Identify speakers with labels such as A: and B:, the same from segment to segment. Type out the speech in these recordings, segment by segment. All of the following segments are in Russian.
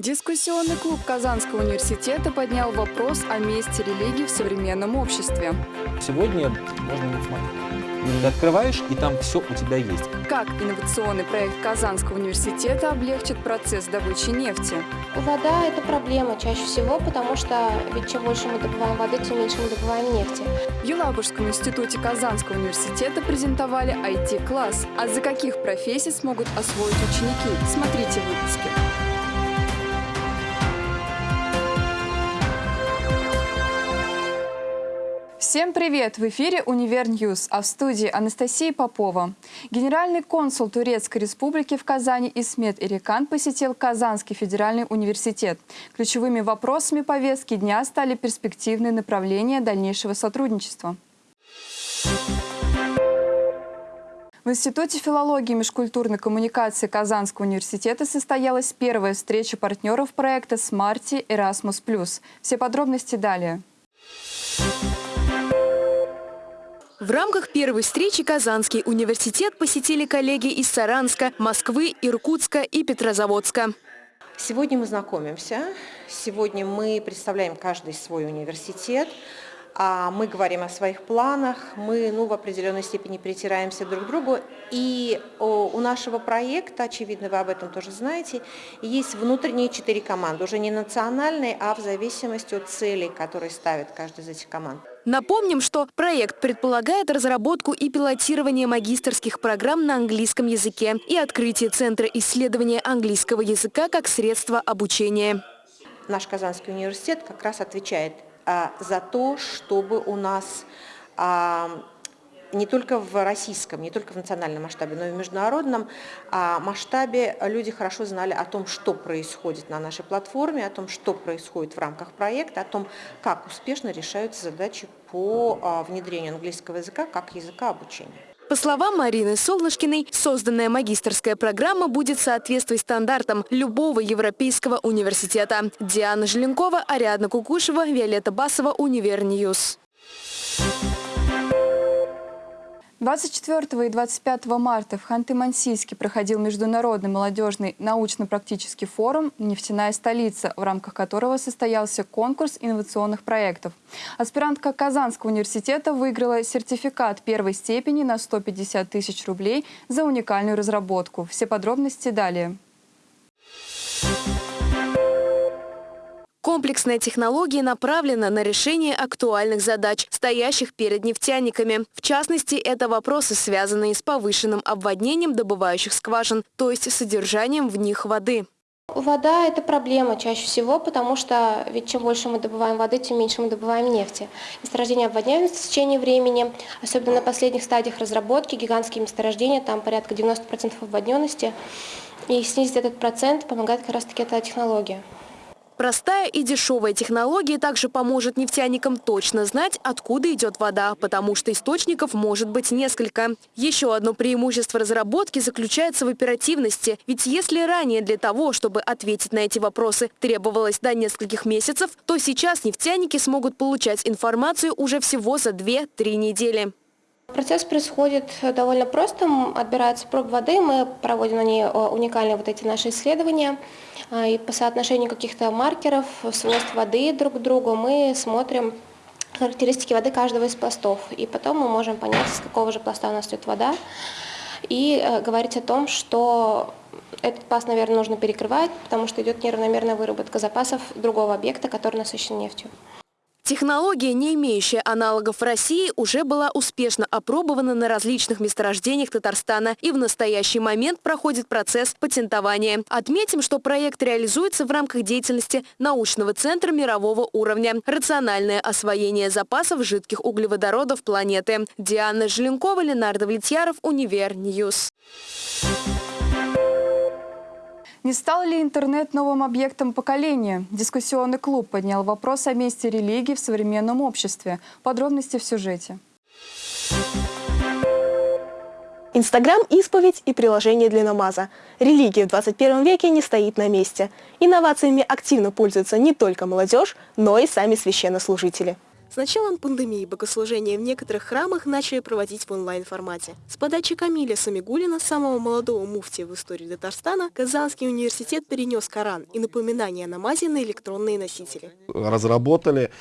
A: Дискуссионный клуб Казанского университета поднял вопрос о месте религии в современном обществе.
B: Сегодня можно не смотреть. Ты открываешь, и там все у тебя есть.
A: Как инновационный проект Казанского университета облегчит процесс добычи нефти?
C: Вода – это проблема чаще всего, потому что ведь чем больше мы добываем воды, тем меньше мы добываем нефти.
A: В Елабужском институте Казанского университета презентовали IT-класс. А за каких профессий смогут освоить ученики? Смотрите в Всем привет! В эфире «Универ News», а в студии Анастасия Попова. Генеральный консул Турецкой Республики в Казани Исмет Ирикан посетил Казанский федеральный университет. Ключевыми вопросами повестки дня стали перспективные направления дальнейшего сотрудничества. В Институте филологии и межкультурной коммуникации Казанского университета состоялась первая встреча партнеров проекта «SMARTI Erasmus+.» Все подробности далее.
D: В рамках первой встречи Казанский университет посетили коллеги из Саранска, Москвы, Иркутска и Петрозаводска.
E: Сегодня мы знакомимся, сегодня мы представляем каждый свой университет, а мы говорим о своих планах, мы ну, в определенной степени притираемся друг к другу. И у нашего проекта, очевидно, вы об этом тоже знаете, есть внутренние четыре команды, уже не национальные, а в зависимости от целей, которые ставит каждая из этих команд.
D: Напомним, что проект предполагает разработку и пилотирование магистрских программ на английском языке и открытие Центра исследования английского языка как средства обучения.
E: Наш Казанский университет как раз отвечает за то, чтобы у нас а, не только в российском, не только в национальном масштабе, но и в международном а, масштабе люди хорошо знали о том, что происходит на нашей платформе, о том, что происходит в рамках проекта, о том, как успешно решаются задачи по внедрению английского языка как языка обучения.
D: По словам Марины Солнышкиной, созданная магистрская программа будет соответствовать стандартам любого европейского университета. Диана Желенкова, Ариадна Кукушева, Виолетта Басова, Универ News.
A: 24 и 25 марта в Ханты-Мансийске проходил международный молодежный научно-практический форум «Нефтяная столица», в рамках которого состоялся конкурс инновационных проектов. Аспирантка Казанского университета выиграла сертификат первой степени на 150 тысяч рублей за уникальную разработку. Все подробности далее.
D: Комплексная технология направлена на решение актуальных задач, стоящих перед нефтяниками. В частности, это вопросы, связанные с повышенным обводнением добывающих скважин, то есть содержанием в них воды.
C: Вода – это проблема чаще всего, потому что ведь чем больше мы добываем воды, тем меньше мы добываем нефти. Месторождения обводняются в течение времени, особенно на последних стадиях разработки, гигантские месторождения, там порядка 90% обводненности. И снизить этот процент помогает как раз-таки эта технология.
D: Простая и дешевая технология также поможет нефтяникам точно знать, откуда идет вода, потому что источников может быть несколько. Еще одно преимущество разработки заключается в оперативности. Ведь если ранее для того, чтобы ответить на эти вопросы, требовалось до нескольких месяцев, то сейчас нефтяники смогут получать информацию уже всего за 2-3 недели.
C: Процесс происходит довольно просто. Отбирается проб воды, мы проводим на ней уникальные вот эти наши исследования. А, и по соотношению каких-то маркеров, свойств воды друг к другу мы смотрим характеристики воды каждого из пластов. И потом мы можем понять, с какого же пласта у нас идет вода. И э, говорить о том, что этот пласт, наверное, нужно перекрывать, потому что идет неравномерная выработка запасов другого объекта, который насыщен нефтью.
D: Технология, не имеющая аналогов в России, уже была успешно опробована на различных месторождениях Татарстана и в настоящий момент проходит процесс патентования. Отметим, что проект реализуется в рамках деятельности научного центра мирового уровня «Рациональное освоение запасов жидких углеводородов планеты». Диана Желенкова, Ленардо Влетьяров, Универ News.
A: Не стал ли интернет новым объектом поколения? Дискуссионный клуб поднял вопрос о месте религии в современном обществе. Подробности в сюжете.
F: Инстаграм – исповедь и приложение для намаза. Религия в 21 веке не стоит на месте. Инновациями активно пользуются не только молодежь, но и сами священнослужители. С началом пандемии богослужения в некоторых храмах начали проводить в онлайн-формате. С подачи Камиля Самигулина, самого молодого муфтия в истории Татарстана, Казанский университет перенес Коран и напоминание о намазе на электронные носители.
G: разработали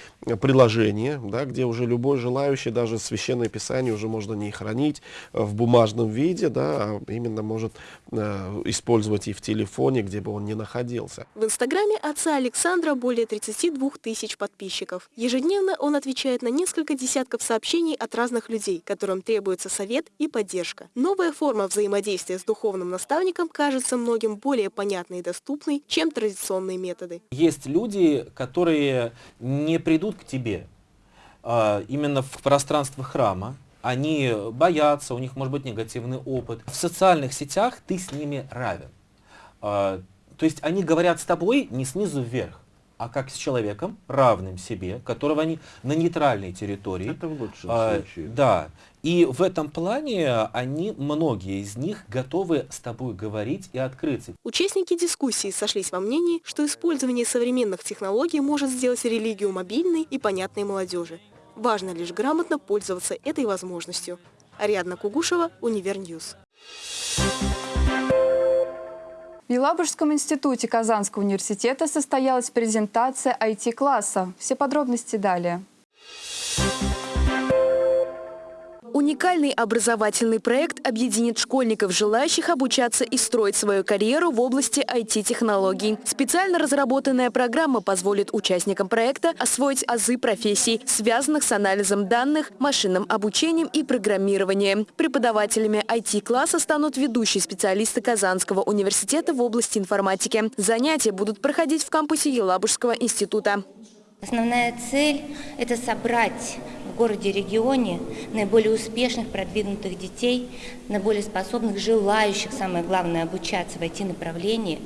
G: приложение, да, где уже любой желающий, даже священное писание уже можно не хранить в бумажном виде, да, а именно может э, использовать и в телефоне, где бы он ни находился.
F: В инстаграме отца Александра более 32 тысяч подписчиков. Ежедневно он отвечает на несколько десятков сообщений от разных людей, которым требуется совет и поддержка. Новая форма взаимодействия с духовным наставником кажется многим более понятной и доступной, чем традиционные методы.
B: Есть люди, которые не придут к тебе а, именно в пространство храма, они боятся, у них может быть негативный опыт. В социальных сетях ты с ними равен. А, То есть они говорят с тобой не снизу вверх, а как с человеком, равным себе, которого они на нейтральной территории.
G: Это в лучшем
B: А,
G: случае.
B: Да. И в этом плане они, многие из них, готовы с тобой говорить и открыться.
F: Участники дискуссии сошлись во мнении, что использование современных технологий может сделать религию мобильной и понятной молодежи. Важно лишь грамотно пользоваться этой возможностью. Ариадна Кугушева, Универ News.
A: В Елабужском институте Казанского университета состоялась презентация IT-класса. Все подробности далее.
D: Уникальный образовательный проект объединит школьников, желающих обучаться и строить свою карьеру в области IT-технологий. Специально разработанная программа позволит участникам проекта освоить азы профессий, связанных с анализом данных, машинным обучением и программированием. Преподавателями IT-класса станут ведущие специалисты Казанского университета в области информатики. Занятия будут проходить в кампусе Елабужского института.
H: Основная цель – это собрать в городе-регионе наиболее успешных, продвинутых детей, наиболее способных, желающих, самое главное, обучаться в IT-направлении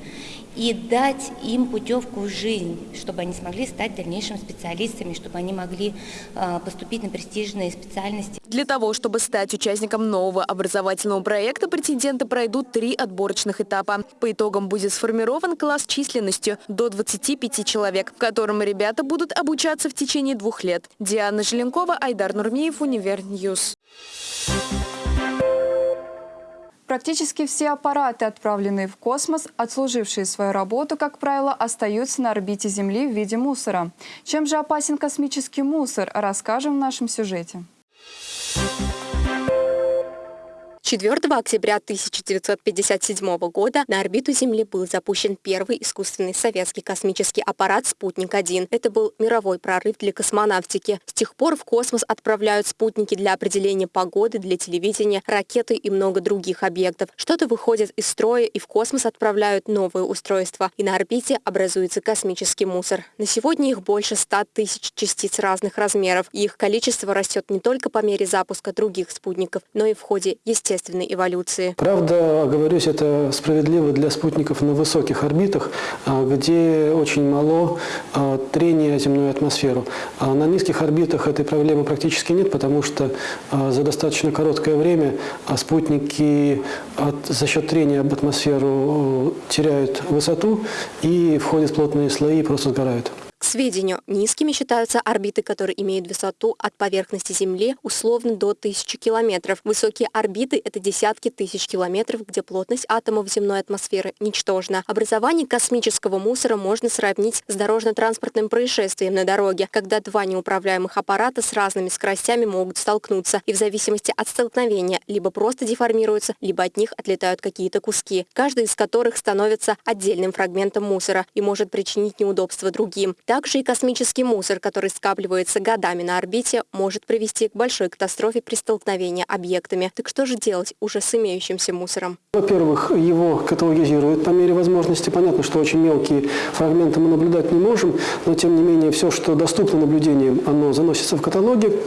H: и дать им путевку в жизнь, чтобы они смогли стать дальнейшими специалистами, чтобы они могли э, поступить на престижные специальности.
D: Для того, чтобы стать участником нового образовательного проекта, претенденты пройдут три отборочных этапа. По итогам будет сформирован класс численностью до 25 человек, в котором ребята будут обучаться в течение двух лет. Диана Желенкова, Айдар Нурмиев, Универ News.
A: Практически все аппараты, отправленные в космос, отслужившие свою работу, как правило, остаются на орбите Земли в виде мусора. Чем же опасен космический мусор, расскажем в нашем сюжете.
I: 4 октября 1957 года на орбиту Земли был запущен первый искусственный советский космический аппарат «Спутник-1». Это был мировой прорыв для космонавтики. С тех пор в космос отправляют спутники для определения погоды, для телевидения, ракеты и много других объектов. Что-то выходит из строя и в космос отправляют новые устройства. И на орбите образуется космический мусор. На сегодня их больше 100 тысяч частиц разных размеров. И их количество растет не только по мере запуска других спутников, но и в ходе естественной эволюции.
J: Правда, оговорюсь, это справедливо для спутников на высоких орбитах, а, где очень мало а, трения о земную атмосферу. А на низких орбитах этой проблемы практически нет, потому что за достаточно короткое время спутники за счет трения об атмосферу э, теряют высоту и входят в плотные слои и просто сгорают.
I: Сведению, низкими считаются орбиты, которые имеют высоту от поверхности Земли условно до 1000 километров. Высокие орбиты – это десятки тысяч километров, где плотность атомов земной атмосферы ничтожна. Образование космического мусора можно сравнить с дорожно-транспортным происшествием на дороге, когда два неуправляемых аппарата с разными скоростями могут столкнуться, и в зависимости от столкновения либо просто деформируются, либо от них отлетают какие-то куски, каждый из которых становится отдельным фрагментом мусора и может причинить неудобства другим. Также и космический мусор, который скапливается годами на орбите, может привести к большой катастрофе при столкновении объектами. Так что же делать уже с имеющимся мусором?
J: Во-первых, его каталогизируют по мере возможности. Понятно, что очень мелкие фрагменты мы наблюдать не можем, но тем не менее все, что доступно наблюдениям, оно заносится в каталоги.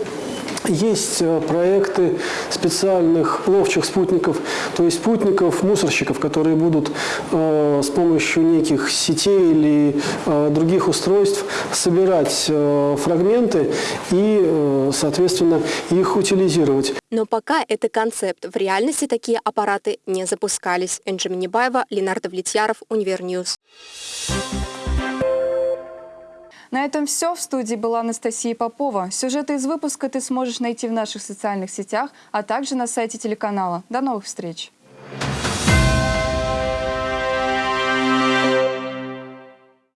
J: Есть э, проекты специальных ловчих спутников, то есть спутников-мусорщиков, которые будут э, с помощью неких сетей или э, других устройств собирать э, фрагменты и, э, соответственно, их утилизировать.
I: Но пока это концепт. В реальности такие аппараты не запускались. Энджи Минибаева, Ленардо Влетьяров, Универ News.
A: На этом все. В студии была Анастасия Попова. Сюжеты из выпуска ты сможешь найти в наших социальных сетях, а также на сайте телеканала. До новых встреч!